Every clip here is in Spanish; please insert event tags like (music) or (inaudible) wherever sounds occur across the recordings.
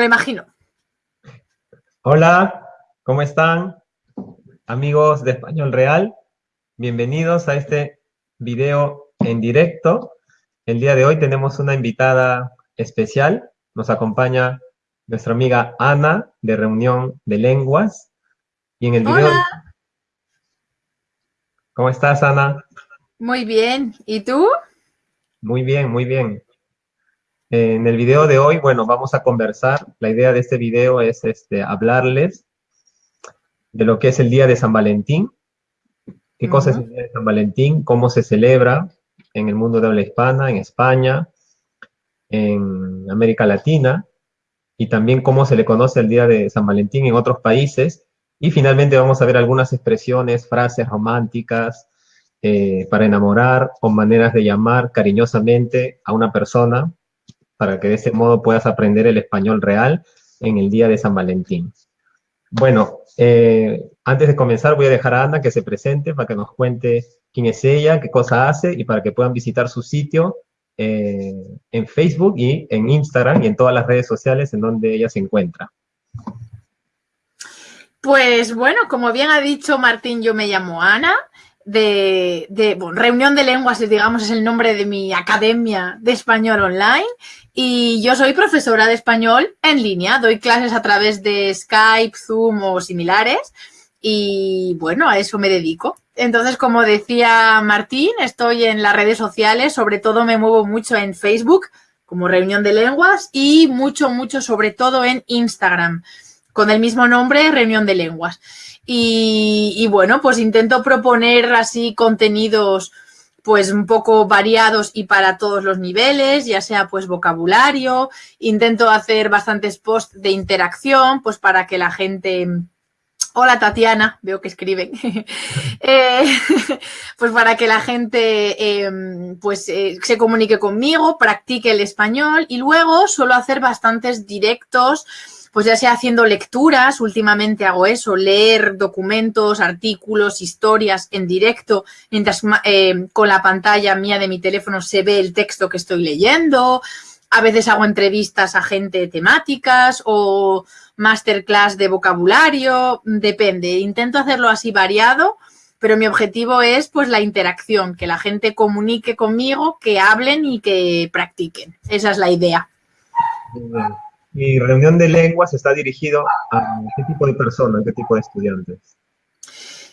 lo imagino. Hola, ¿cómo están? Amigos de Español Real, bienvenidos a este video en directo. El día de hoy tenemos una invitada especial. Nos acompaña nuestra amiga Ana de Reunión de Lenguas. Y en el video... Hola. ¿Cómo estás, Ana? Muy bien. ¿Y tú? Muy bien, muy bien. En el video de hoy, bueno, vamos a conversar. La idea de este video es este, hablarles de lo que es el Día de San Valentín. ¿Qué cosa es el Día de San Valentín? ¿Cómo se celebra en el mundo de habla hispana, en España, en América Latina? Y también cómo se le conoce el Día de San Valentín en otros países. Y finalmente vamos a ver algunas expresiones, frases románticas eh, para enamorar o maneras de llamar cariñosamente a una persona para que de ese modo puedas aprender el español real en el día de San Valentín. Bueno, eh, antes de comenzar voy a dejar a Ana que se presente para que nos cuente quién es ella, qué cosa hace y para que puedan visitar su sitio eh, en Facebook y en Instagram y en todas las redes sociales en donde ella se encuentra. Pues bueno, como bien ha dicho Martín, yo me llamo Ana de, Reunión de Lenguas, digamos, es el nombre de mi academia de español online. Y yo soy profesora de español en línea, doy clases a través de Skype, Zoom o similares. Y bueno, a eso me dedico. Entonces, como decía Martín, estoy en las redes sociales, sobre todo me muevo mucho en Facebook como Reunión de Lenguas y mucho, mucho, sobre todo en Instagram, con el mismo nombre, Reunión de Lenguas. Y, bueno, pues intento proponer así contenidos pues un poco variados y para todos los niveles, ya sea pues vocabulario, intento hacer bastantes posts de interacción, pues para que la gente... Hola Tatiana, veo que escriben. (laughs) Eh, (laughs) pues para que la gente em, pues eh, se comunique conmigo, practique el español y luego suelo hacer bastantes directos pues ya sea haciendo lecturas, últimamente hago eso, leer documentos, artículos, historias en directo, mientras eh, con la pantalla mía de mi teléfono se ve el texto que estoy leyendo. A veces hago entrevistas a gente temáticas o masterclass de vocabulario, depende. Intento hacerlo así variado, pero mi objetivo es pues la interacción, que la gente comunique conmigo, que hablen y que practiquen. Esa es la idea. Mi reunión de lenguas está dirigido a qué tipo de personas, qué tipo de estudiantes.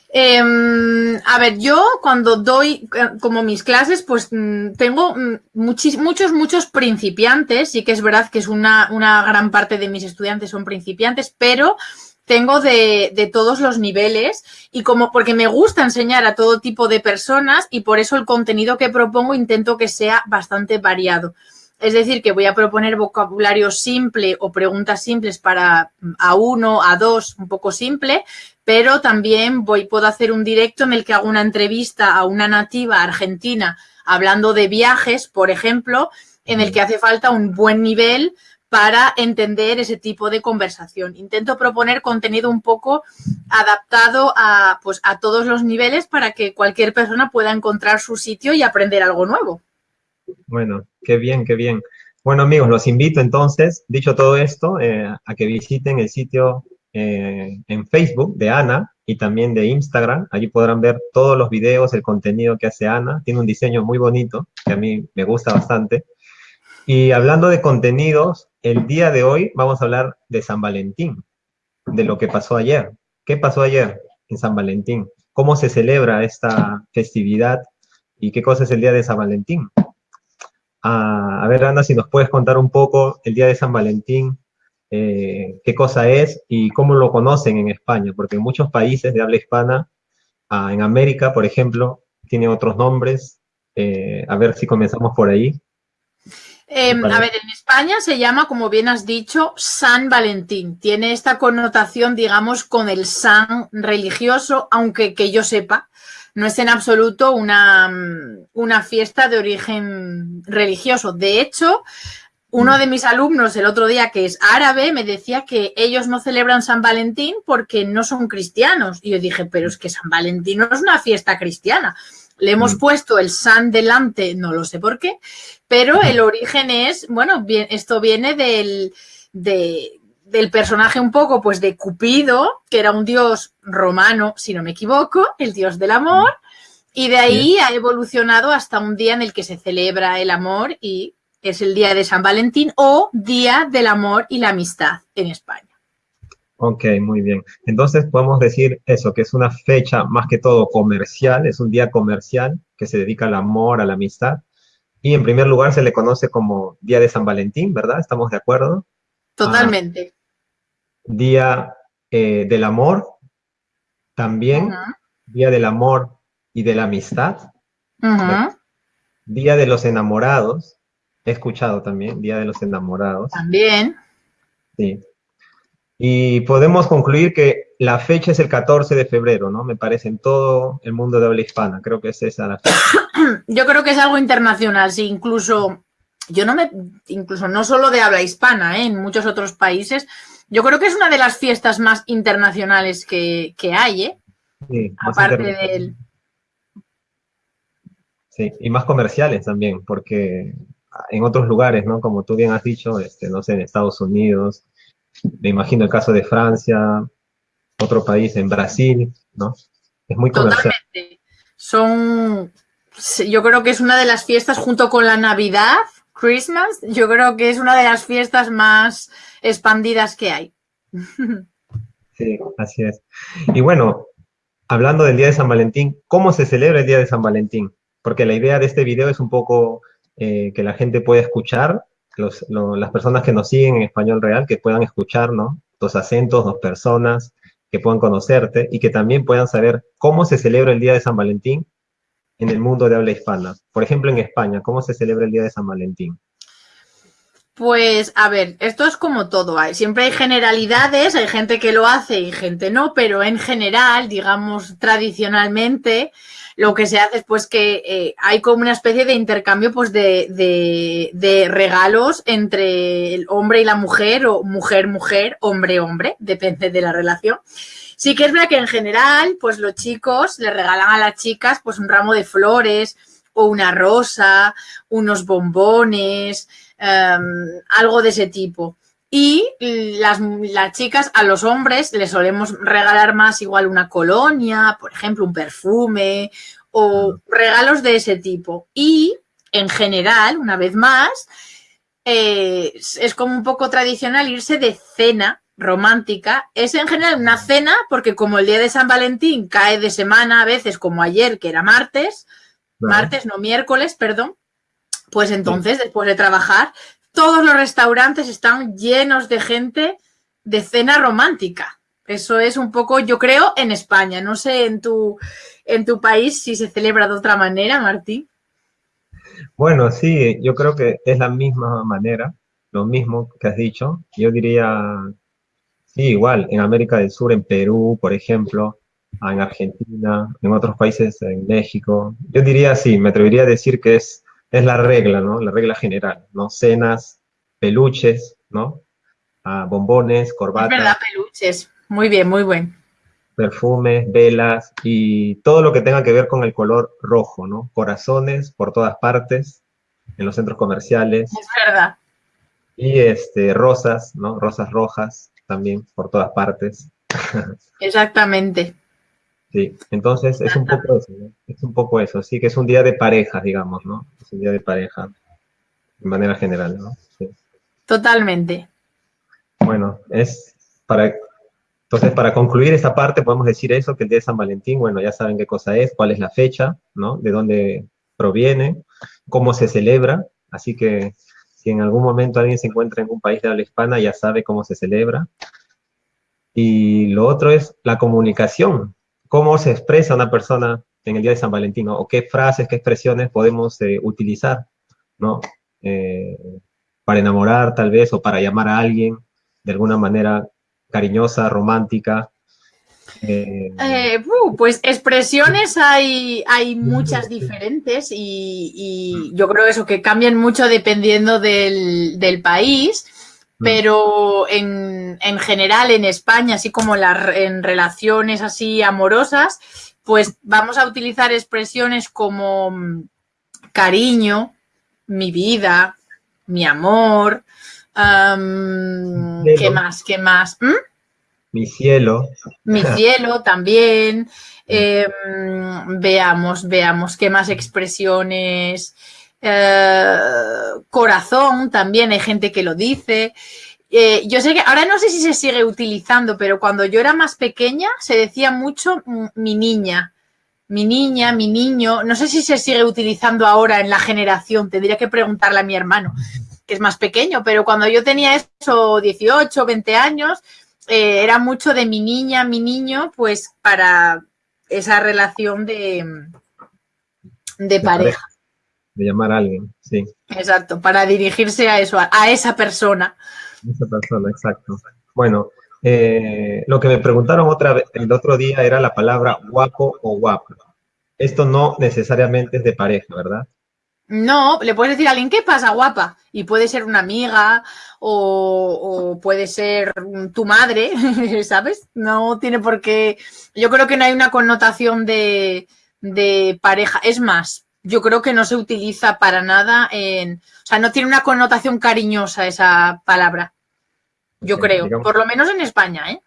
Em, a ver, yo cuando doy eh, como mis clases, pues mm, tengo mm, muchos, muchos, muchos principiantes. Sí que es verdad que es una, una gran parte de mis estudiantes son principiantes, pero tengo de, de, todos los niveles y como porque me gusta enseñar a todo tipo de personas y por eso el contenido que propongo intento que sea bastante variado. Es decir, que voy a proponer vocabulario simple o preguntas simples para a uno, a dos, un poco simple, pero también voy, puedo hacer un directo en el que hago una entrevista a una nativa argentina hablando de viajes, por ejemplo, en el que hace falta un buen nivel para entender ese tipo de conversación. Intento proponer contenido un poco adaptado a, pues, a todos los niveles para que cualquier persona pueda encontrar su sitio y aprender algo nuevo. Bueno, qué bien, qué bien. Bueno, amigos, los invito entonces, dicho todo esto, eh, a que visiten el sitio eh, en Facebook de Ana y también de Instagram. Allí podrán ver todos los videos, el contenido que hace Ana. Tiene un diseño muy bonito, que a mí me gusta bastante. Y hablando de contenidos, el día de hoy vamos a hablar de San Valentín, de lo que pasó ayer. ¿Qué pasó ayer en San Valentín? ¿Cómo se celebra esta festividad? ¿Y qué cosa es el día de San Valentín? A, ver, Ana, si nos puedes contar un poco el día de San Valentín, eh, qué cosa es y cómo lo conocen en España, porque en muchos países de habla hispana, ah, en América, por ejemplo, tiene otros nombres. Eh, a ver si comenzamos por ahí. Em, a ver, en España se llama, como bien has dicho, San Valentín. Tiene esta connotación, digamos, con el san religioso, aunque que yo sepa, no es en absoluto una, una fiesta de origen religioso. De hecho, uno de mis alumnos el otro día, que es árabe, me decía que ellos no celebran San Valentín porque no son cristianos. Y yo dije, pero es que San Valentín no es una fiesta cristiana. Le hemos mm. puesto el San delante, no lo sé por qué, pero el origen es, bueno, bien, esto viene del, del personaje un poco pues de Cupido, que era un dios romano, si no me equivoco, el dios del amor, y de ahí ha evolucionado hasta un día en el que se celebra el amor y es el día de San Valentín o Día del Amor y la Amistad en España. Ok, muy bien. Entonces podemos decir eso, que es una fecha más que todo comercial, es un día comercial que se dedica al amor, a la amistad. Y en primer lugar se le conoce como Día de San Valentín, ¿verdad? ¿Estamos de acuerdo? Totalmente. Día eh, del amor, también. Día del amor y de la amistad. Día de los enamorados. He escuchado también, Día de los enamorados. También. Sí. Y podemos concluir que la fecha es el 14 de febrero, ¿no? Me parece, en todo el mundo de habla hispana. Creo que es esa la fecha. (clears throat) Yo creo que es algo internacional, sí, incluso, yo no me, incluso no solo de habla hispana, ¿eh? en muchos otros países. Yo creo que es una de las fiestas más internacionales que, hay, ¿eh? Sí, Aparte del... Sí, y más comerciales también, porque en otros lugares, ¿no? Como tú bien has dicho, este, no sé, en Estados Unidos, me imagino el caso de Francia, otro país, en Brasil, ¿no? Es muy comercial. Totalmente. Son, yo creo que es una de las fiestas junto con la Navidad, Christmas, yo creo que es una de las fiestas más expandidas que hay. Sí, así es. Y bueno, hablando del Día de San Valentín, ¿cómo se celebra el Día de San Valentín? Porque la idea de este video es un poco eh, que la gente pueda escuchar las personas que nos siguen en español real, que puedan escuchar, ¿no? Dos acentos, dos personas, que puedan conocerte y que también puedan saber cómo se celebra el Día de San Valentín en el mundo de habla hispana. Por ejemplo, en España, ¿cómo se celebra el Día de San Valentín? Pues, a ver, esto es como todo. Hay, siempre hay generalidades, hay gente que lo hace y gente no, pero en general, digamos, tradicionalmente, lo que se hace es pues que eh, hay como una especie de intercambio pues de, de, regalos entre el hombre y la mujer o mujer-mujer, hombre-hombre, depende de la relación. Sí que es verdad que en general pues los chicos le regalan a las chicas pues un ramo de flores o una rosa, unos bombones, em, algo de ese tipo. Y las, las, chicas, a los hombres les solemos regalar más igual una colonia, por ejemplo, un perfume o regalos de ese tipo. Y en general, una vez más, eh, es como un poco tradicional irse de cena romántica. Es en general una cena porque como el día de San Valentín cae de semana, a veces como ayer, que era martes, martes, no miércoles, perdón, pues entonces, después de trabajar, todos los restaurantes están llenos de gente de cena romántica. Eso es un poco, yo creo, en España. No sé en tu, en tu país si se celebra de otra manera, Martín. Bueno, sí, yo creo que es la misma manera, lo mismo que has dicho. Yo diría, sí, igual, en América del Sur, en Perú, por ejemplo, en Argentina, en otros países, en México. Yo diría, sí, me atrevería a decir que es es la regla, ¿no? La regla general, ¿no? Cenas, peluches, ¿no? Ah, bombones, corbatas. Es verdad, peluches. Muy bien, muy buen. Perfumes, velas y todo lo que tenga que ver con el color rojo, ¿no? Corazones por todas partes, en los centros comerciales. Es verdad. Y este, rosas, ¿no? Rosas rojas también por todas partes. (laughs) Exactamente. Sí, entonces es un poco eso, ¿no? Es un poco eso, sí, que es un día de pareja, digamos, ¿no? Es un día de pareja, de manera general, ¿no? Totalmente. Bueno, es para, entonces para concluir esta parte podemos decir eso, que el día de San Valentín, bueno, ya saben qué cosa es, cuál es la fecha, ¿no? De dónde proviene, cómo se celebra, así que si en algún momento alguien se encuentra en un país de habla hispana, ya sabe cómo se celebra. Y lo otro es la comunicación, cómo se expresa una persona en el día de San Valentín, o qué frases, qué expresiones podemos eh, utilizar, ¿no? Eh, para enamorar tal vez, o para llamar a alguien de alguna manera cariñosa, romántica. Eh, uh, pues expresiones hay, hay muchas diferentes y, yo creo eso que cambian mucho dependiendo del, del país pero en, en, general en España, así como en relaciones así amorosas, pues vamos a utilizar expresiones como mm, cariño, mi vida, mi amor, Am, ¿Qué más? ¿Qué más? ¿Mm? Mi cielo. Mi (laughs) cielo también. Em, veamos, veamos qué más expresiones. Eh, corazón también, hay gente que lo dice. Eh, yo sé que ahora no sé si se sigue utilizando, pero cuando yo era más pequeña se decía mucho mm, mi niña, mi niña, mi niño. No sé si se sigue utilizando ahora en la generación, tendría que preguntarle a mi hermano, que es más pequeño, pero cuando yo tenía eso, 18, 20 años, eh, era mucho de mi niña, mi niño, pues para esa relación de, de pareja. De llamar a alguien, sí. Exacto, para dirigirse a eso, a, esa persona. Esa persona, exacto. Bueno, eh, lo que me preguntaron otra vez, el otro día era la palabra guapo o guapa. Esto no necesariamente es de pareja, ¿verdad? No, le puedes decir a alguien, ¿qué pasa, guapa? Y puede ser una amiga o, o puede ser tu madre, (laughs) ¿sabes? No tiene por qué... Yo creo que no hay una connotación de, de pareja. Es más, yo creo que no se utiliza para nada en... O sea, no tiene una connotación cariñosa esa palabra. Yo Sí, creo, digamos- por lo menos en España, ¿eh?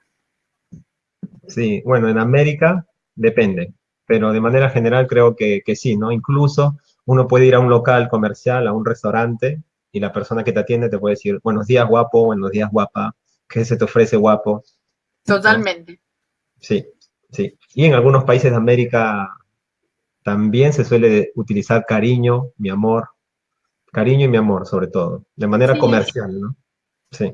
Sí, bueno, en América depende, pero de manera general creo que, que sí, ¿no? Incluso uno puede ir a un local comercial, a un restaurante, y la persona que te atiende te puede decir, buenos días, guapo, buenos días, guapa, ¿qué se te ofrece, guapo? Totalmente. Sí, sí. Y en algunos países de América también se suele utilizar cariño, mi amor, cariño y mi amor, sobre todo, de manera Sí. comercial, ¿no? Sí,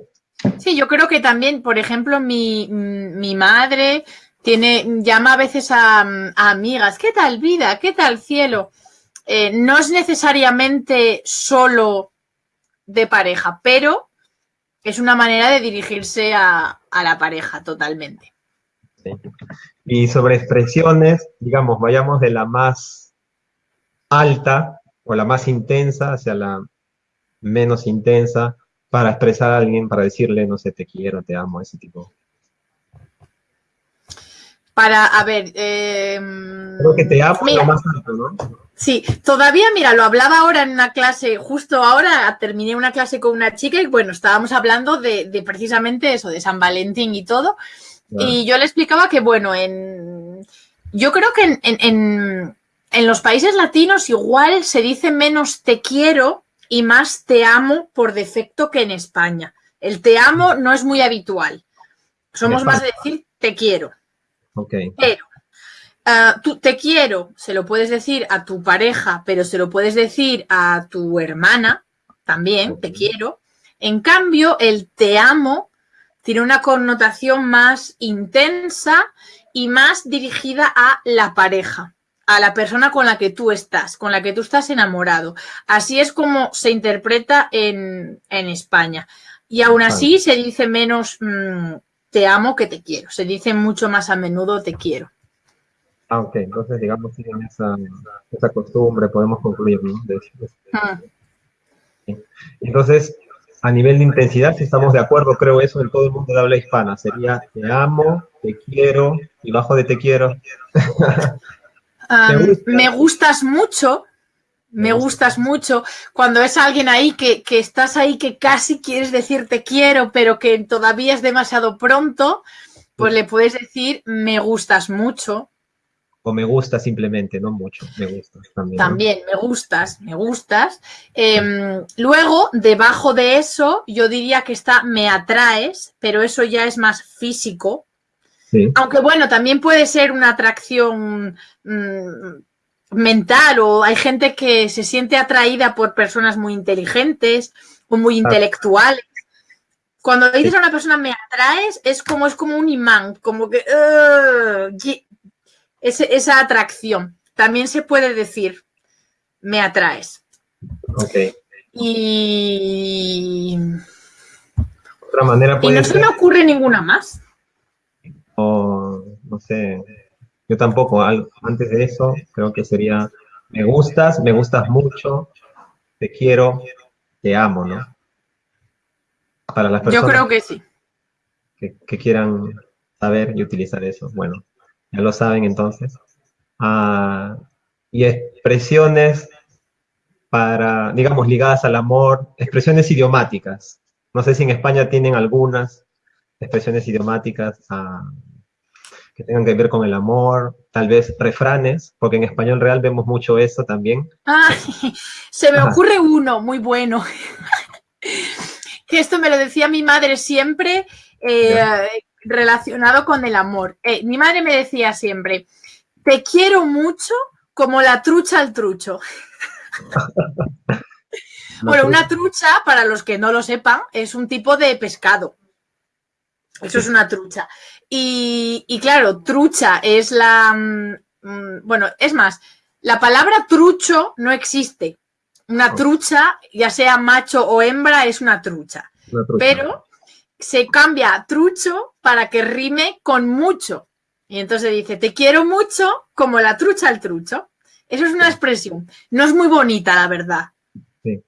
Sí, yo creo que también, por ejemplo, mi, mi madre tiene, llama a veces a, a amigas, ¿qué tal vida? ¿Qué tal cielo? Eh, no es necesariamente solo de pareja, pero es una manera de dirigirse a, a la pareja totalmente. Sí. Y sobre expresiones, digamos, vayamos de la más alta o la más intensa hacia la menos intensa para expresar a alguien, para decirle, no sé, te quiero, te amo, ese tipo. Para, a ver, eh, Creo que te amo mira, lo más alto, ¿no? Sí, todavía, mira, lo hablaba ahora en una clase, justo ahora terminé una clase con una chica y bueno, estábamos hablando de, de precisamente eso, de San Valentín y todo. Y yo le explicaba que, bueno, en, yo creo que en, en- en- en los países latinos igual se dice menos te quiero y más te amo por defecto que en España. El te amo no es muy habitual. Somos más de decir te quiero. Ok, Pero ah, tú te quiero, se lo puedes decir a tu pareja, pero se lo puedes decir a tu hermana también, te quiero. En cambio, el te amo tiene una connotación más intensa y más dirigida a la pareja, a la persona con la que tú estás, con la que tú estás enamorado. Así es como se interpreta en, en España. Y aún así se dice menos mm, te amo que te quiero. Se dice mucho más a menudo te quiero. Ah, ok, entonces digamos siguen esa, esa costumbre, podemos concluir, ¿no? De- de- Mm. Entonces, a nivel de intensidad, si estamos de acuerdo, creo eso en todo el mundo de habla hispana, sería te amo, te quiero, y bajo de te quiero. Um, (laughs) ¿Te gusta? me gustas mucho, me Me gusta. gustas mucho. Cuando es alguien ahí que, que estás ahí que casi quieres decir te quiero, pero que todavía es demasiado pronto, pues le puedes decir me gustas mucho. O me gusta simplemente, no mucho, me gusta también. ¿no? También, me gustas, me gustas. Em, luego, debajo de eso, yo diría que está me atraes, pero eso ya es más físico. Sí, Aunque bueno, también puede ser una atracción mm, mental o hay gente que se siente atraída por personas muy inteligentes o muy intelectuales. Cuando dices a una persona me atraes, es como, es como un imán, como que y- esa atracción. También se puede decir me atraes. ok. Y, Otra manera y puede no se me ocurre ninguna más. o, no sé, yo tampoco, antes de eso, creo que sería me gustas, me gustas mucho, te quiero, te amo, ¿no? Para las Yo personas creo que sí. que, que quieran saber y utilizar eso. Bueno, ya lo saben entonces. Ah, y expresiones para, digamos, ligadas al amor, expresiones idiomáticas, No sé si en España tienen algunas expresiones idiomáticas ah, que tengan que ver con el amor, tal vez refranes, porque en español real vemos mucho eso también. Ah, (laughs) se me ocurre uno muy bueno. (laughs) que esto me lo decía mi madre siempre eh, relacionado con el amor. Eh, mi madre me decía siempre, te quiero mucho como la trucha al trucho. (laughs) bueno, una trucha, para los que no lo sepan, es un tipo de pescado. Eso es una trucha. Y, claro, trucha es la... Mm, mm, bueno, es más, la palabra trucho no existe. Una trucha, ya sea macho o hembra, es una trucha. Pero se cambia trucho para que rime con mucho. Y entonces dice, te quiero mucho como la trucha al trucho. Eso es una expresión. No es muy bonita, la verdad. Sí.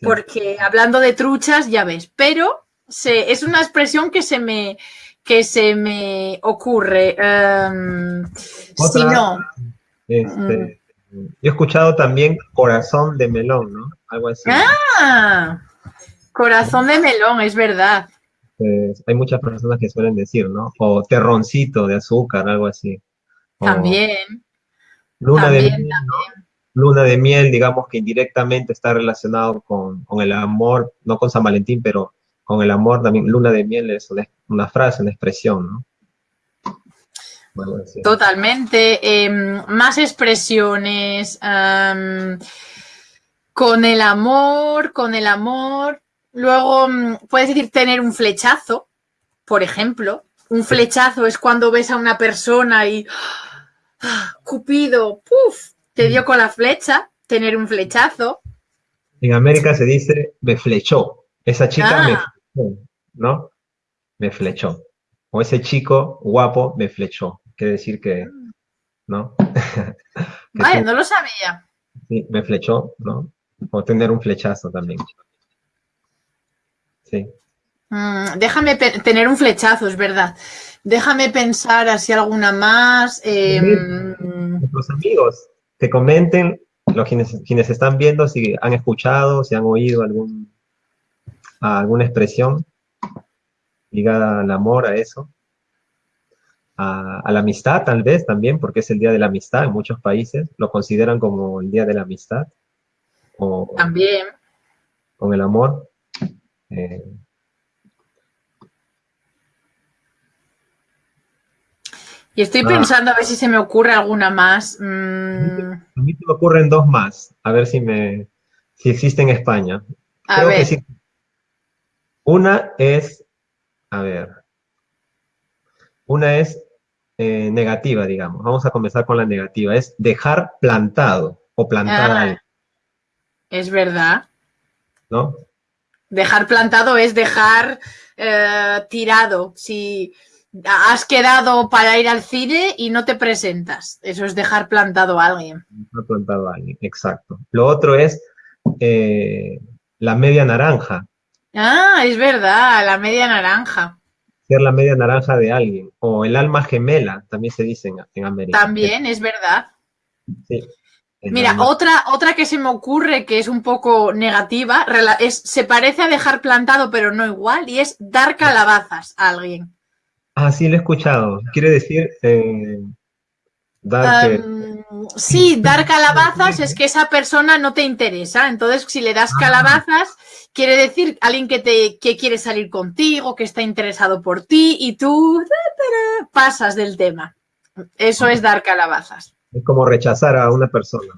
Porque hablando de truchas, ya ves, pero es una expresión que se me, que se me ocurre. Em, si no. Este, yo he escuchado también corazón de melón, ¿no? Algo así. Ah, corazón de melón, es verdad. Pues, hay muchas personas que suelen decir, ¿no? O terroncito de azúcar, algo así. también. Luna de miel, Luna de miel, digamos que indirectamente está relacionado con, el amor, no con San Valentín, pero con el amor también. Luna de miel es una, frase, una expresión, ¿no? Totalmente. Em, más expresiones. con el amor, con el amor. Luego mm, puedes decir tener un flechazo, por ejemplo. Un flechazo es cuando ves a una persona y (gasps) ¡ah! Cupido, ¡puf! te dio con la flecha, tener un flechazo. En América se dice me flechó. Esa chica me ah. flechó, ¿no? Me flechó. O ese chico guapo me flechó. Quiere decir que, ¿no? (laughs) vale, no lo sabía. Sí, me flechó, ¿no? O tener un flechazo también. Sí. Mm, déjame tener un flechazo, es verdad. Déjame pensar así alguna más. Eh, Nuestros amigos, que comenten, los quienes, quienes están viendo, si han escuchado, si han oído algún, alguna expresión ligada al amor, a eso. A, la amistad, tal vez, también, porque es el Día de la Amistad en muchos países. Lo consideran como el Día de la Amistad. O, también. Con el amor. Eh, Y estoy ah. pensando a ver si se me ocurre alguna más. Mm. A mí se me ocurren dos más, a ver si me si existe en España. A ver. Una es, a ver, una es eh, negativa, digamos. Vamos a comenzar con la negativa. Es dejar plantado o plantar ah. Es verdad. ¿No? Dejar plantado es dejar eh, tirado. Si has quedado para ir al cine y no te presentas. Eso es dejar plantado a alguien. Dejar plantado a alguien, exacto. Lo otro es eh, la media naranja. Ah, es verdad, la media naranja. Ser la media naranja de alguien. O el alma gemela, también se dice en, América. También, es verdad. Sí. Mira, otra, otra que se me ocurre que es un poco negativa, es, se parece a dejar plantado, pero no igual, y es dar calabazas a alguien. Ah, sí, lo he escuchado. Quiere decir eh, dar Sí, dar calabazas es que esa persona no te interesa. Entonces, si le das ah. calabazas, quiere decir alguien que, te, que quiere salir contigo, que está interesado por ti y tú pasas del tema. Eso es dar calabazas. Es como rechazar a una persona.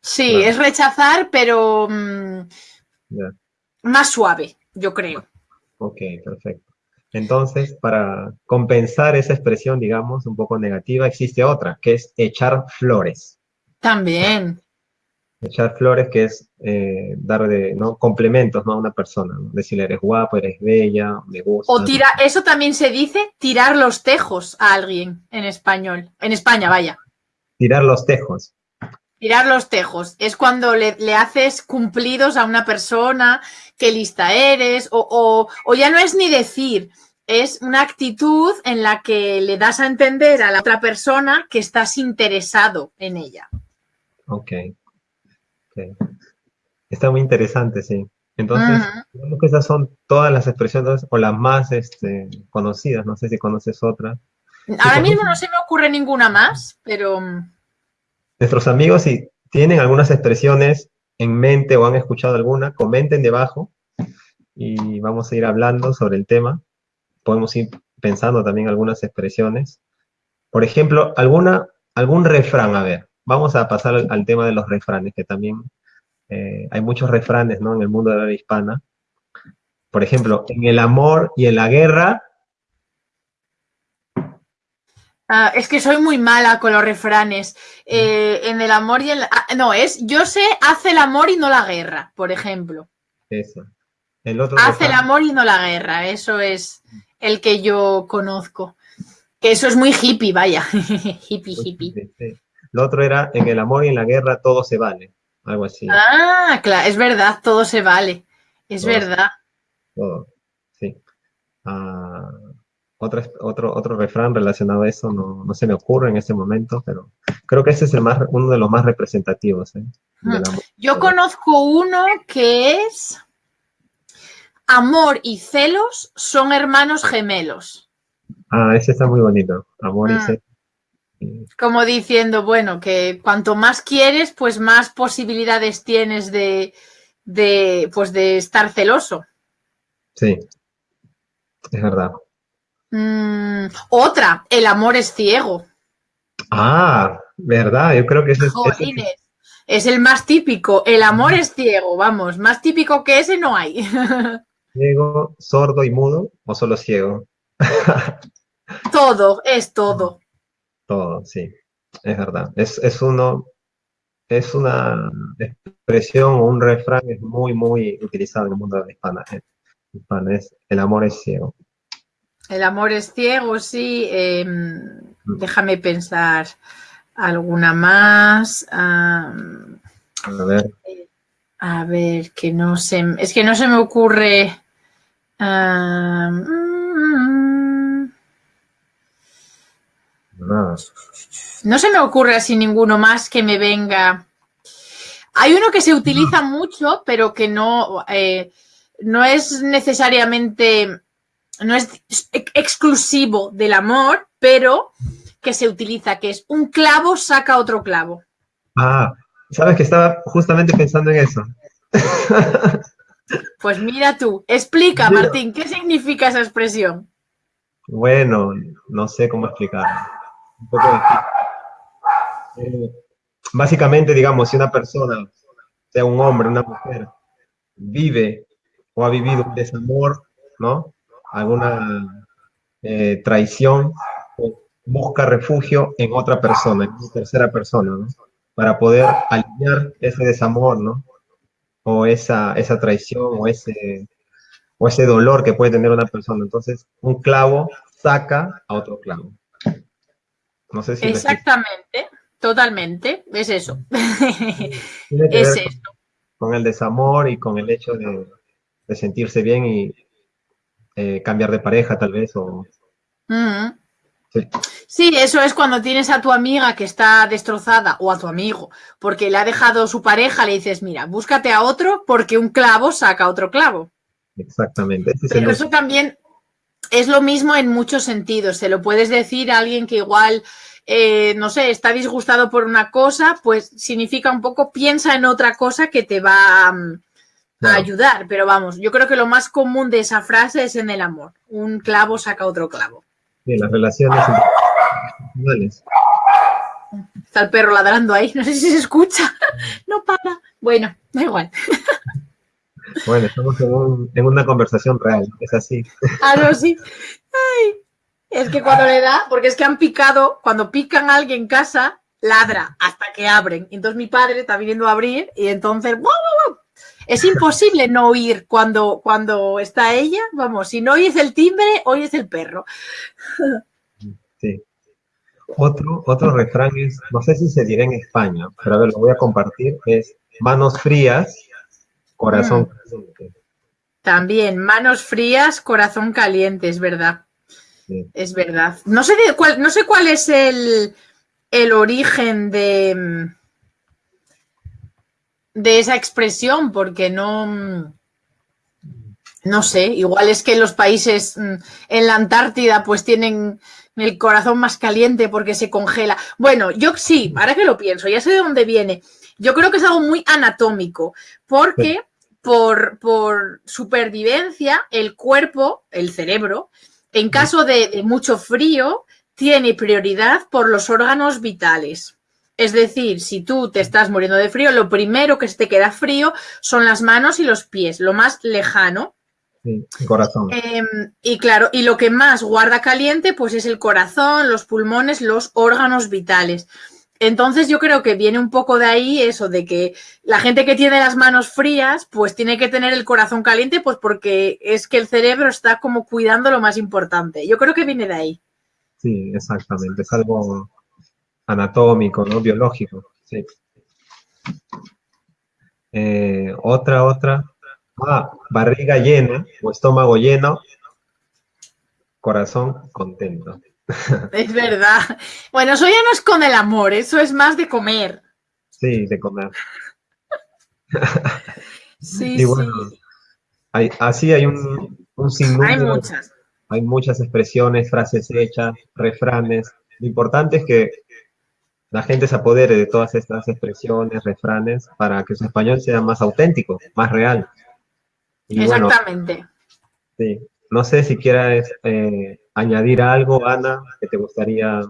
Sí, es rechazar, pero mm, más suave, yo creo. Ok, perfecto. Entonces, para compensar esa expresión, digamos, un poco negativa, existe otra, que es echar flores. También. Echar flores, que es eh, dar de, ¿no? complementos ¿no? a una persona. ¿no? Decirle, eres guapo, eres bella, me gusta. O tira, eso también se dice tirar los tejos a alguien en español. En España, vaya. Tirar los tejos. Tirar los tejos. Es cuando le, haces cumplidos a una persona, qué lista eres, o, ya no es ni decir, es una actitud en la que le das a entender a la otra persona que estás interesado en ella. Ok. okay. Está muy interesante, sí. Entonces, digamos que esas son todas las expresiones o las más este, conocidas. No sé si conoces otra. Ahora mismo no se me ocurre ninguna más, pero... Nuestros amigos, si tienen algunas expresiones en mente o han escuchado alguna, comenten debajo y vamos a ir hablando sobre el tema. Podemos ir pensando también algunas expresiones. Por ejemplo, alguna, algún refrán, a ver, vamos a pasar al, tema de los refranes, que también eh, hay muchos refranes ¿no? en el mundo de la hispana. Por ejemplo, en el amor y en la guerra. Ah, es que soy muy mala con los refranes. Eh, en el amor y en la... Ah, no, es yo sé, hace el amor y no la guerra, por ejemplo. Eso. El otro hace el amor y no la guerra, eso es el que yo conozco. Que eso es muy hippie, vaya. (laughs) hippie, hippie. Lo otro era, en el amor y en la guerra todo se vale. Algo así. Ah, claro, es verdad, todo se vale. Es verdad. Todo, sí. Ah, otro, otro, otro refrán relacionado a eso no, se me ocurre en este momento, pero creo que ese es el más, uno de los más representativos. ¿eh? Yo conozco uno que es amor y celos son hermanos gemelos. Ah, ese está muy bonito. Amor y mm. celos. Como diciendo, bueno, que cuanto más quieres, pues más posibilidades tienes de, pues de estar celoso. Sí, es verdad. Mm, otra, el amor es ciego. Ah, verdad, yo creo que ese, es, es el más típico. El amor es ciego, vamos, más típico que ese no hay. (laughs) Ciego, sordo y mudo o solo ciego. (laughs) todo, es todo. Todo, sí, es verdad. Es, uno, es una expresión o un refrán es muy, muy utilizado en el mundo de la hispana. Eh, es, el amor es ciego. El amor es ciego, sí. Em, mm. déjame pensar alguna más. a ver. A ver, que no sé, es que no se me ocurre. No se me ocurre así ninguno más que me venga. Hay uno que se utiliza mucho, pero que no, eh, no es necesariamente, no es exclusivo del amor, pero que se utiliza, que es un clavo saca otro clavo. Ah, sabes que estaba justamente pensando en eso. (laughs) Pues mira tú, explica, Martín, ¿qué significa esa expresión? Bueno, no sé cómo explicar. Eh, básicamente, digamos, si una persona, sea un hombre, una mujer, vive o ha vivido un desamor, ¿no? Alguna eh, traición, pues, busca refugio en otra persona, en una tercera persona, ¿no? Para poder alinear ese desamor, ¿no? o esa, esa traición o ese, o ese dolor que puede tener una persona. Entonces, un clavo saca a otro clavo. No sé si Exactamente, totalmente, es eso. (laughs) es eso. Con el desamor y con el hecho de, sentirse bien y eh, cambiar de pareja tal vez o... Sí. eso es cuando tienes a tu amiga que está destrozada o a tu amigo porque le ha dejado su pareja, le dices, mira, búscate a otro porque un clavo saca otro clavo. Exactamente. Pero eso también es lo mismo en muchos sentidos. Se lo puedes decir a alguien que igual, eh, no sé, está disgustado por una cosa, pues significa un poco, piensa en otra cosa que te va mm, a ayudar. Pero vamos, yo creo que lo más común de esa frase es en el amor. Un clavo saca otro clavo. Sí, las relaciones. Está el perro ladrando ahí, (laughs) no sé si se escucha. No para. Bueno, da igual. Bueno, estamos en, una conversación real, es así. Ah, no, sí. es que cuando le da, porque es que han picado, cuando pican a alguien en casa, ladra hasta que abren. Entonces mi padre está viniendo a abrir y entonces es imposible no oír cuando, cuando está ella. Vamos, si no oyes el timbre, oyes el perro. Sí. Otro, otro refrán es, no sé si se dirá en España, pero a ver, lo voy a compartir, es manos frías, corazón mm. caliente. También, manos frías, corazón caliente, es verdad. Es verdad. No sé, cuál, no sé cuál es el, el origen de de esa expresión porque no, no sé, igual es que los países mm, en la Antártida pues tienen el corazón más caliente porque se congela. Bueno, yo sí, ahora que lo pienso, ya sé de dónde viene. Yo creo que es algo muy anatómico, porque por, por supervivencia el cuerpo, el cerebro, en caso de, mucho frío, tiene prioridad por los órganos vitales. Es decir, si tú te estás muriendo de frío, lo primero que se te queda frío son las manos y los pies, lo más lejano. Sí, el corazón. Em, y claro, y lo que más guarda caliente, pues es el corazón, los pulmones, los órganos vitales. Entonces yo creo que viene un poco de ahí eso, de que la gente que tiene las manos frías, pues tiene que tener el corazón caliente, pues porque es que el cerebro está como cuidando lo más importante. Yo creo que viene de ahí. Sí, exactamente. Es algo anatómico, ¿no? Biológico. Sí. Eh, otra, otra. Ah, barriga llena o estómago lleno, corazón contento. (laughs) Es verdad. Bueno, eso ya no es con el amor, eso es más de comer. Sí, de comer. sí, y bueno, Hay, así hay un, un. Hay muchas. Hay muchas expresiones, frases hechas, refranes. Lo importante es que la gente se apodere de todas estas expresiones, refranes, para que su español sea más auténtico, más real. Exactamente. sí, no sé si quieras eh, añadir algo, Ana, que te gustaría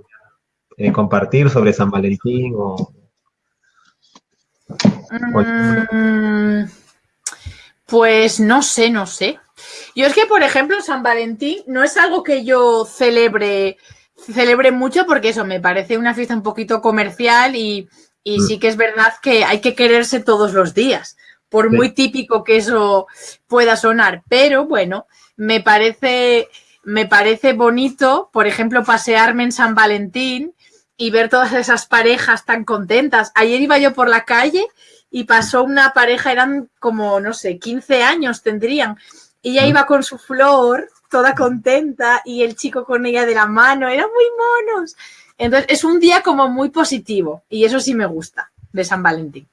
eh, compartir sobre San Valentín o... Mm, pues no sé, no sé. Yo es que, por ejemplo, San Valentín no es algo que yo celebre, celebre mucho porque eso me parece una fiesta un poquito comercial y, y mm. sí que es verdad que hay que quererse todos los días, por muy típico que eso pueda sonar. Pero bueno, me parece me parece bonito, por ejemplo, pasearme en San Valentín y ver todas esas parejas tan contentas. Ayer iba yo por la calle y pasó una pareja, eran como, no sé, 15 años tendrían. Ella iba con su flor, toda contenta, y el chico con ella de la mano, eran muy monos. Entonces, es un día como muy positivo, y eso sí me gusta, de San Valentín.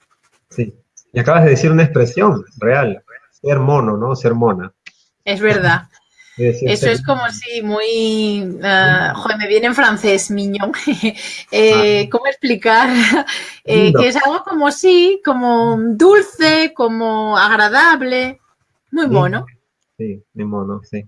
Sí, y acabas de decir una expresión real, ser mono, ¿no? Ser mona. Es verdad. (laughs) Eso es como si muy... Uh, joder, me viene en francés, miñón. (laughs) eh, ah. ¿Cómo explicar? (laughs) Eh, que es algo como sí, como dulce, como agradable. Muy mono. Sí, muy mono, sí.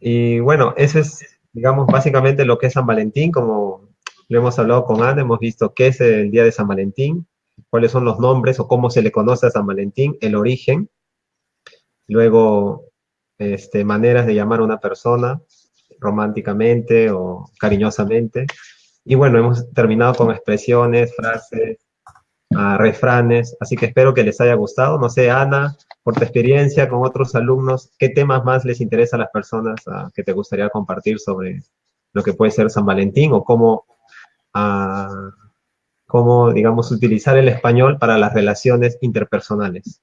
Y bueno, eso es, digamos, básicamente lo que es San Valentín, como lo hemos hablado con Ana, hemos visto qué es el día de San Valentín, cuáles son los nombres o cómo se le conoce a San Valentín, el origen, luego este, maneras de llamar a una persona románticamente o cariñosamente. Y bueno, hemos terminado con expresiones, frases, refranes, así que espero que les haya gustado. No sé, Ana, por tu experiencia con otros alumnos, ¿qué temas más les interesa a las personas uh, que te gustaría compartir sobre lo que puede ser San Valentín o cómo, uh, cómo, digamos, utilizar el español para las relaciones interpersonales?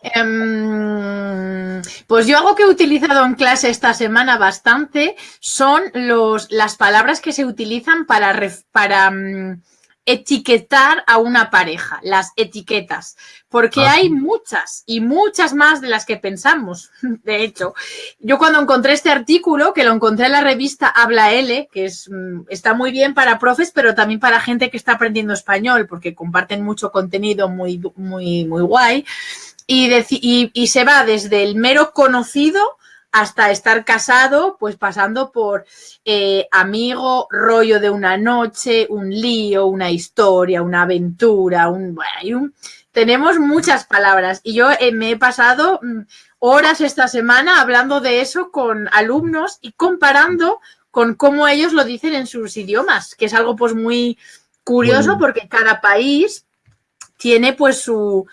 Em, pues yo algo que he utilizado en clase esta semana bastante son los, las palabras que se utilizan para, para mm, etiquetar a una pareja, las etiquetas, porque ah, hay muchas y muchas más de las que pensamos. (laughs) De hecho, yo cuando encontré este artículo, que lo encontré en la revista Habla L, que es, mm, está muy bien para profes, pero también para gente que está aprendiendo español, porque comparten mucho contenido muy, muy, muy guay y, se va desde el mero conocido hasta estar casado, pues pasando por eh, amigo, rollo de una noche, un lío, una historia, una aventura, un, bueno, tenemos muchas palabras. Y yo eh, me he pasado mm, horas esta semana hablando de eso con alumnos y comparando con cómo ellos lo dicen en sus idiomas, que es algo pues muy curioso porque cada país tiene pues su,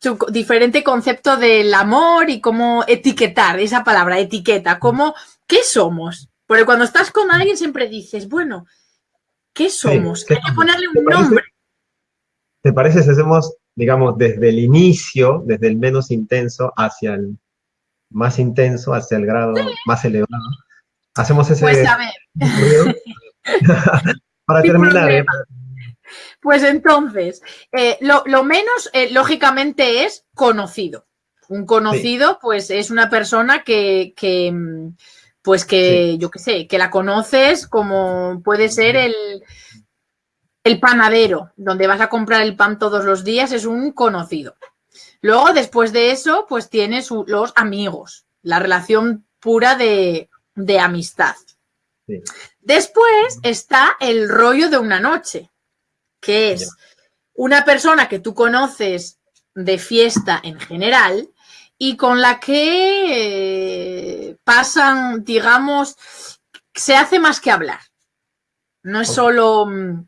su diferente concepto del amor y cómo etiquetar, esa palabra, etiqueta, cómo, ¿qué somos? Porque cuando estás con alguien siempre dices, bueno, ¿qué somos? Hay que ponerle un nombre. ¿Te parece si hacemos, digamos, desde el inicio, desde el menos intenso hacia el más intenso, hacia el grado más elevado? Hacemos ese... Pues a ver. (laughs) (laughs) para terminar, ¿eh? Pues entonces, eh, lo, menos, eh, lógicamente, es conocido. Un conocido, pues, es una persona que, mm, pues que, yo qué sé, que la conoces como puede ser el, el panadero, donde vas a comprar el pan todos los días, es un conocido. Luego, después de eso, pues tienes los amigos, la relación pura de, amistad. Después está el rollo de una noche, que es una persona que tú conoces de fiesta en general y con la que eh, pasan, digamos, se hace más que hablar. No es solo mm,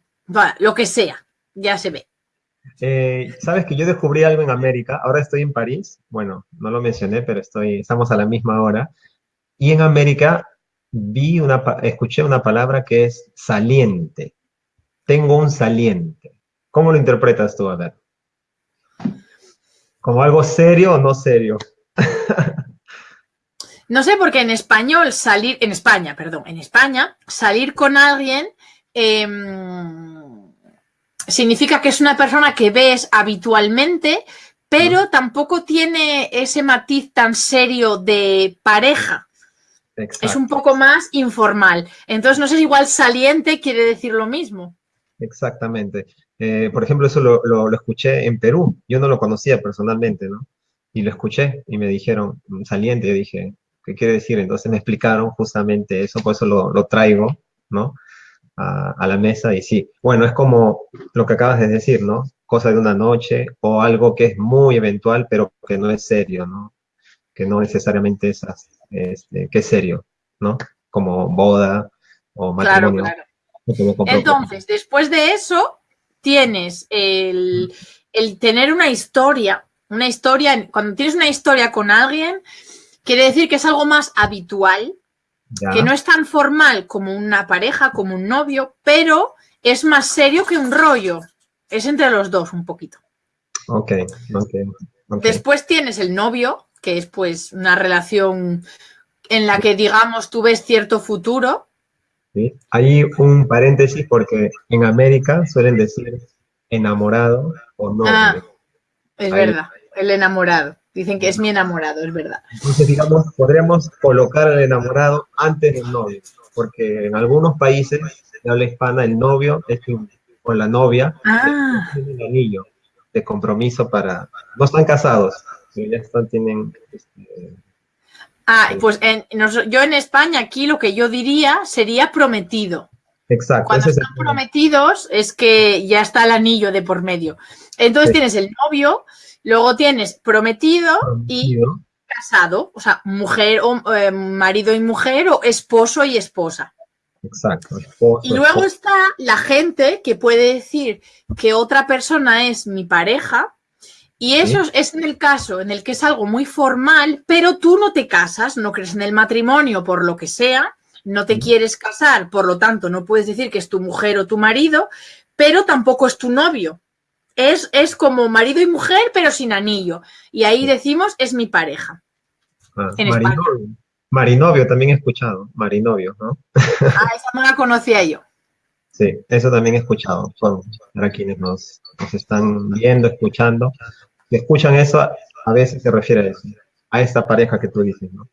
lo que sea, ya se ve. Eh, Sabes que yo descubrí algo en América, ahora estoy en París, bueno, no lo mencioné, pero estoy, estamos a la misma hora, y en América vi una, escuché una palabra que es saliente. Tengo un saliente. ¿Cómo lo interpretas tú, a ver? ¿Como algo serio o no serio? (laughs) no sé, porque en español salir, en España, perdón, en España, salir con alguien em, significa que es una persona que ves habitualmente, pero tampoco tiene ese matiz tan serio de pareja. Es un poco más informal. Entonces, no sé si igual saliente quiere decir lo mismo. Exactamente. Eh, por ejemplo, eso lo, escuché en Perú. Yo no lo conocía personalmente, ¿no? Y lo escuché y me dijeron mm, saliente. Yo dije, ¿qué quiere decir? Entonces me explicaron justamente eso, por eso lo, traigo, ¿no? A, a, la mesa y sí. Bueno, es como lo que acabas de decir, ¿no? Cosa de una noche o algo que es muy eventual, pero que no es serio, ¿no? Que no necesariamente es este, que es serio, ¿no? Como boda o matrimonio. Claro, claro. Entonces, después de eso, tienes el, tener una historia, una historia, cuando tienes una historia con alguien, quiere decir que es algo más habitual, que no es tan formal como una pareja, como un novio, pero es más serio que un rollo. Es entre los dos un poquito. Ok, ok. Después tienes el novio, que es pues una relación en la que digamos tú ves cierto futuro. Sí. Hay un paréntesis porque en América suelen decir enamorado o no. Ah, es verdad, el enamorado. Dicen que es mi enamorado, es verdad. Entonces, digamos, podríamos colocar al enamorado antes del novio, porque en algunos países de habla hispana el novio es con la novia ah. tiene un anillo de compromiso para... No están casados, ya están, tienen... Este, ah, pues yo en España aquí lo que yo diría sería prometido. Exacto. Cuando están prometidos es que ya está el anillo de por medio. Entonces tienes el novio, luego tienes prometido, y casado, o sea, mujer o eh, marido y mujer o esposo y esposa. Exacto. y luego está la gente que puede decir que otra persona es mi pareja y eso es en el caso en el que es algo muy formal, pero tú no te casas, no crees en el matrimonio por lo que sea, no te quieres casar, por lo tanto no puedes decir que es tu mujer o tu marido, pero tampoco es tu novio. Es, es como marido y mujer, pero sin anillo. Y ahí decimos, es mi pareja. Ah, marinovio. marinovio también he escuchado, marinovio, ¿no? Ah, esa no la conocía yo. Sí, eso también he escuchado, para quienes nos, nos están viendo, escuchando escuchan eso, a veces se refiere a eso, a esta pareja que tú dices, ¿no?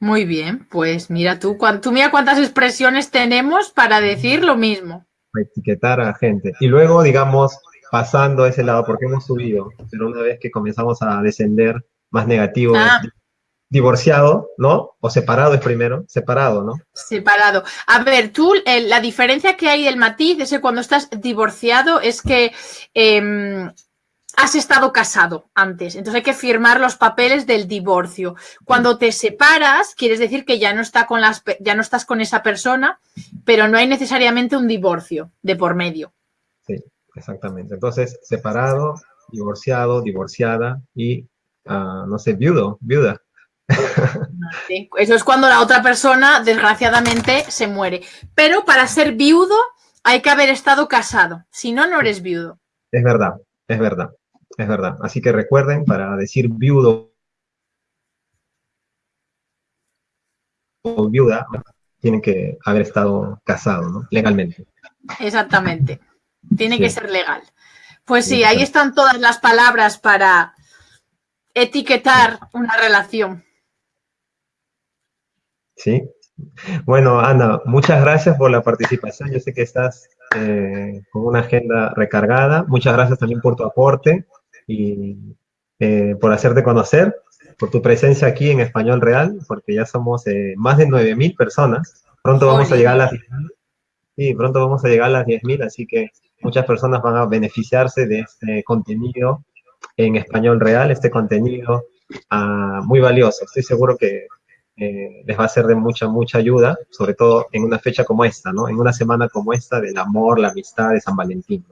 Muy bien, pues mira tú, tú mira cuántas expresiones tenemos para decir lo mismo. etiquetar a gente. Y luego, digamos, pasando a ese lado, porque hemos subido, pero una vez que comenzamos a descender más negativo, ah. divorciado, ¿no? O separado es primero, separado, ¿no? Separado. A ver, tú, la diferencia que hay del matiz es que cuando estás divorciado es que em, has estado casado antes, entonces hay que firmar los papeles del divorcio. Cuando te separas, quieres decir que ya no, está con las, ya no estás con esa persona, pero no hay necesariamente un divorcio de por medio. Sí, exactamente. Entonces, separado, divorciado, divorciada y, ah, no sé, viudo, viuda. eso es cuando la otra persona, desgraciadamente, se muere. Pero para ser viudo hay que haber estado casado, si no, no eres viudo. Es verdad, es verdad. Es verdad. Así que recuerden, para decir viudo o viuda, tienen que haber estado casados, ¿no? Legalmente. Exactamente. Tiene que ser legal. Pues sí, ahí están todas las palabras para etiquetar una relación. Sí. Bueno, Ana, muchas gracias por la participación. Yo sé que estás eh, con una agenda recargada. Muchas gracias también por tu aporte y eh, por hacerte conocer, por tu presencia aquí en Español Real, porque ya somos eh, más de 9.000 personas. Pronto vamos a llegar a las 10.000. Sí, pronto vamos a llegar a las 10.000, así que muchas personas van a beneficiarse de este contenido en español real, este contenido ah, muy valioso. Estoy seguro que eh, les va a ser de mucha, mucha ayuda, sobre todo en una fecha como esta, ¿no? En una semana como esta del amor, la amistad de San Valentín.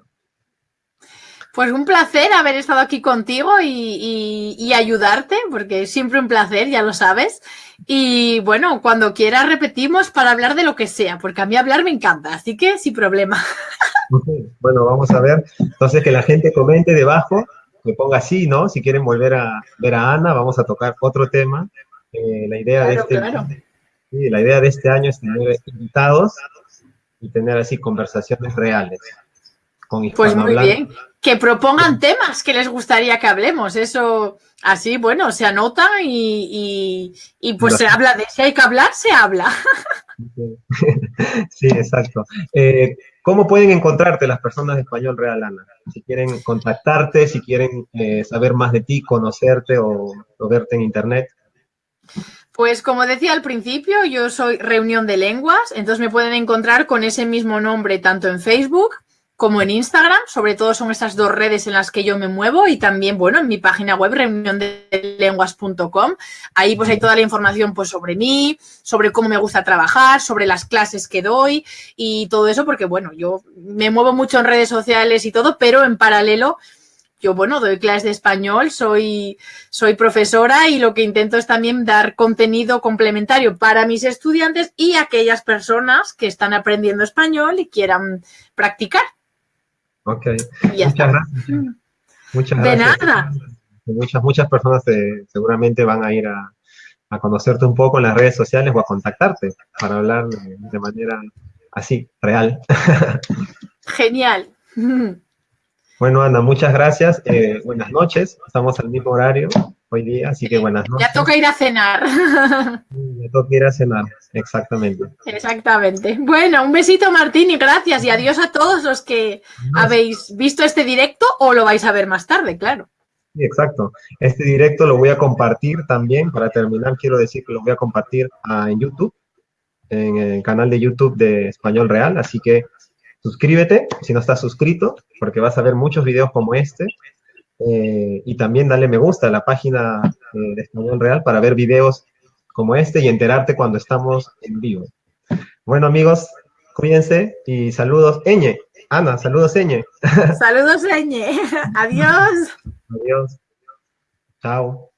Pues un placer haber estado aquí contigo y, ayudarte, porque es siempre un placer, ya lo sabes. Y bueno, cuando quieras repetimos para hablar de lo que sea, porque a mí hablar me encanta, así que sin problema. (laughs) Bueno, vamos a ver. Entonces, que la gente comente debajo, que ponga sí, ¿no? Si quieren volver a ver a Ana, vamos a tocar otro tema. Eh, la, idea de este, la idea de este año es tener invitados y tener así conversaciones reales. Pues muy bien. Que propongan temas que les gustaría que hablemos. Eso, así, bueno, se anota y, pues se habla de si hay que hablar, se habla. (laughs) Sí, exacto. Eh, ¿Cómo pueden encontrarte las personas de Español Real, Ana? Si quieren contactarte, si quieren eh, saber más de ti, conocerte o, o verte en internet. Pues como decía al principio, yo soy Reunión de Lenguas, entonces me pueden encontrar con ese mismo nombre tanto en Facebook como en Instagram, sobre todo son estas dos redes en las que yo me muevo y también, bueno, en mi página web reuniondelenguas.com. Ahí pues hay toda la información pues sobre mí, sobre cómo me gusta trabajar, sobre las clases que doy y todo eso porque, bueno, yo me muevo mucho en redes sociales y todo, pero en paralelo yo, bueno, doy clases de español, soy, soy profesora y lo que intento es también dar contenido complementario para mis estudiantes y aquellas personas que están aprendiendo español y quieran practicar. Ok. Muchas gracias. Muchas de nada. Muchas, muchas personas seguramente van a ir a, conocerte un poco en las redes sociales o a contactarte para hablar de, manera así, real. (laughs) Genial. Bueno, Ana, muchas gracias. Eh, buenas noches. Estamos al mismo horario hoy día, así que buenas noches. Ya toca ir a cenar. (laughs) Ya toca ir a cenar, exactamente. Exactamente. Bueno, un besito, Martín, y gracias. Y adiós a todos los que habéis visto este directo o lo vais a ver más tarde, claro. Sí, exacto. Este directo lo voy a compartir también. Para terminar, quiero decir que lo voy a compartir ah, en YouTube, en el canal de YouTube de Español Real. Así que suscríbete si no estás suscrito, porque vas a ver muchos videos como este. Eh, y también dale me gusta a la página eh, de Español Real para ver videos como este y enterarte cuando estamos en vivo. Bueno, amigos, cuídense y saludos, Eñe. Ana, saludos, Eñe. (laughs) Saludos, Eñe. (laughs) Adiós. Adiós. Chao.